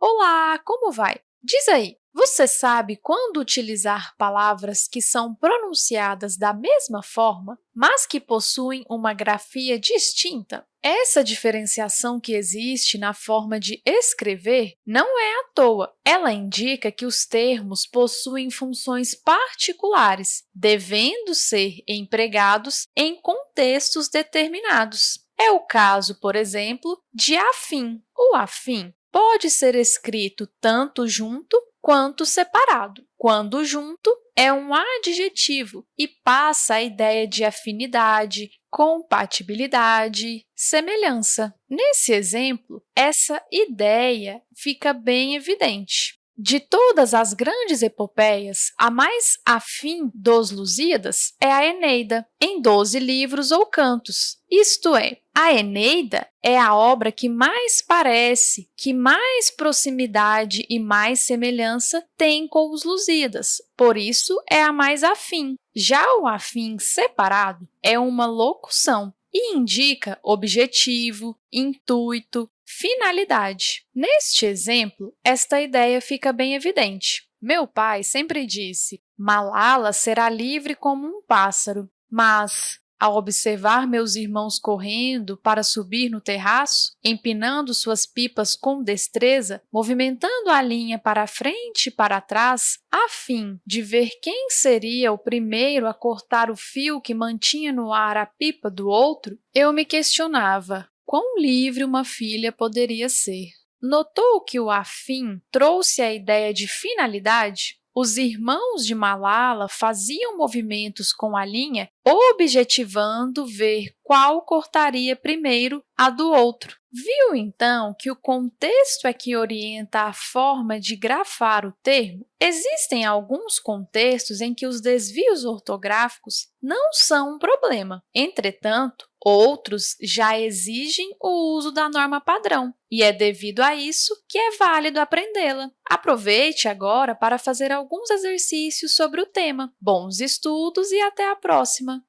Olá, como vai? Diz aí, você sabe quando utilizar palavras que são pronunciadas da mesma forma, mas que possuem uma grafia distinta? Essa diferenciação que existe na forma de escrever não é à toa. Ela indica que os termos possuem funções particulares, devendo ser empregados em contextos determinados. É o caso, por exemplo, de afim. O afim pode ser escrito tanto junto quanto separado. Quando junto, é um adjetivo e passa a ideia de afinidade, compatibilidade, semelhança. Nesse exemplo, essa ideia fica bem evidente. De todas as grandes epopeias, a mais afim dos Lusíadas é a Eneida, em 12 livros ou cantos. Isto é, a Eneida é a obra que mais parece, que mais proximidade e mais semelhança tem com os Lusíadas, por isso é a mais afim. Já o afim separado é uma locução e indica objetivo, intuito, finalidade. Neste exemplo, esta ideia fica bem evidente. Meu pai sempre disse, Malala será livre como um pássaro, mas, ao observar meus irmãos correndo para subir no terraço, empinando suas pipas com destreza, movimentando a linha para frente e para trás, a fim de ver quem seria o primeiro a cortar o fio que mantinha no ar a pipa do outro, eu me questionava quão livre uma filha poderia ser. Notou que o afim trouxe a ideia de finalidade? Os irmãos de Malala faziam movimentos com a linha, objetivando ver qual cortaria primeiro a do outro. Viu, então, que o contexto é que orienta a forma de grafar o termo? Existem alguns contextos em que os desvios ortográficos não são um problema. Entretanto, outros já exigem o uso da norma padrão, e é devido a isso que é válido aprendê-la. Aproveite agora para fazer alguns exercícios sobre o tema. Bons estudos e até a próxima!